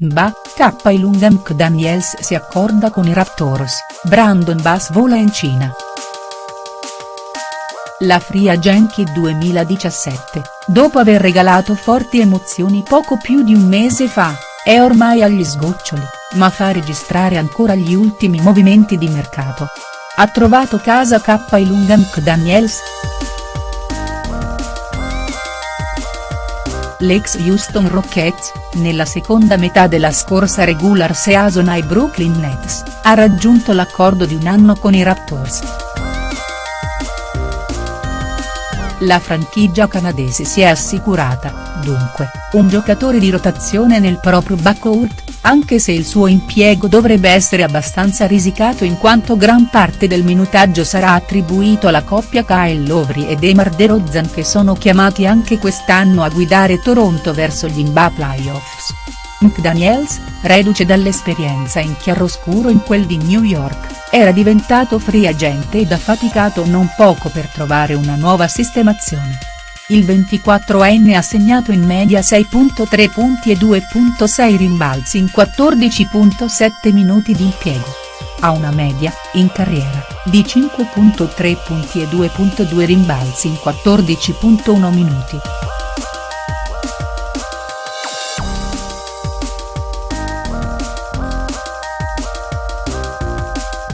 Mba, K. Ilunga Daniels si accorda con i Raptors, Brandon Bass vola in Cina. La Free Agent 2017, dopo aver regalato forti emozioni poco più di un mese fa, è ormai agli sgoccioli, ma fa registrare ancora gli ultimi movimenti di mercato. Ha trovato casa K. Ilunga Daniels?. L'ex Houston Rockets, nella seconda metà della scorsa regular season ai Brooklyn Nets, ha raggiunto l'accordo di un anno con i Raptors. La franchigia canadese si è assicurata, dunque, un giocatore di rotazione nel proprio backcourt, anche se il suo impiego dovrebbe essere abbastanza risicato in quanto gran parte del minutaggio sarà attribuito alla coppia Kyle Lowry e Demar DeRozan che sono chiamati anche quest'anno a guidare Toronto verso gli NBA playoffs. McDaniels, reduce dall'esperienza in chiaroscuro in quel di New York, era diventato free agent ed ha faticato non poco per trovare una nuova sistemazione. Il 24enne ha segnato in media 6.3 punti e 2.6 rimbalzi in 14.7 minuti di impiego. Ha una media, in carriera, di 5.3 punti e 2.2 rimbalzi in 14.1 minuti.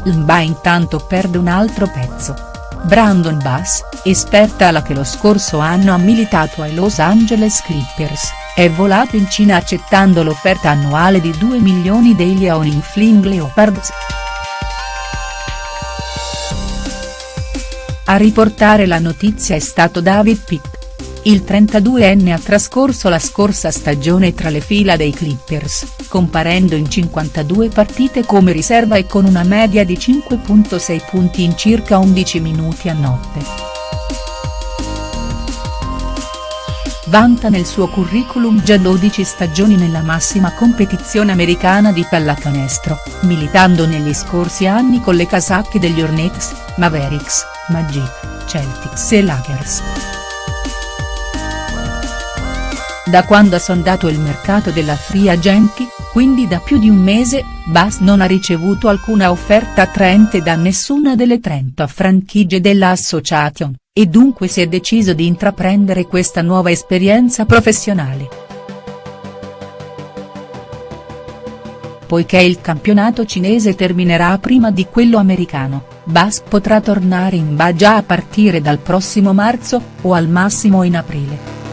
L'NBA intanto perde un altro pezzo. Brandon Bass, esperta alla che lo scorso anno ha militato ai Los Angeles Clippers, è volato in Cina accettando l'offerta annuale di 2 milioni degli Aoling Fling Leopards. A riportare la notizia è stato David Pitt. Il 32enne ha trascorso la scorsa stagione tra le fila dei Clippers, comparendo in 52 partite come riserva e con una media di 5.6 punti in circa 11 minuti a notte. Vanta nel suo curriculum già 12 stagioni nella massima competizione americana di pallacanestro, militando negli scorsi anni con le casacche degli Hornets, Mavericks, Magic, Celtics e Lakers. Da quando ha sondato il mercato della free agenti, quindi da più di un mese, Bass non ha ricevuto alcuna offerta attraente da nessuna delle 30 franchigie della Association, e dunque si è deciso di intraprendere questa nuova esperienza professionale. Poiché il campionato cinese terminerà prima di quello americano, Bass potrà tornare in Ba già a partire dal prossimo marzo, o al massimo in aprile.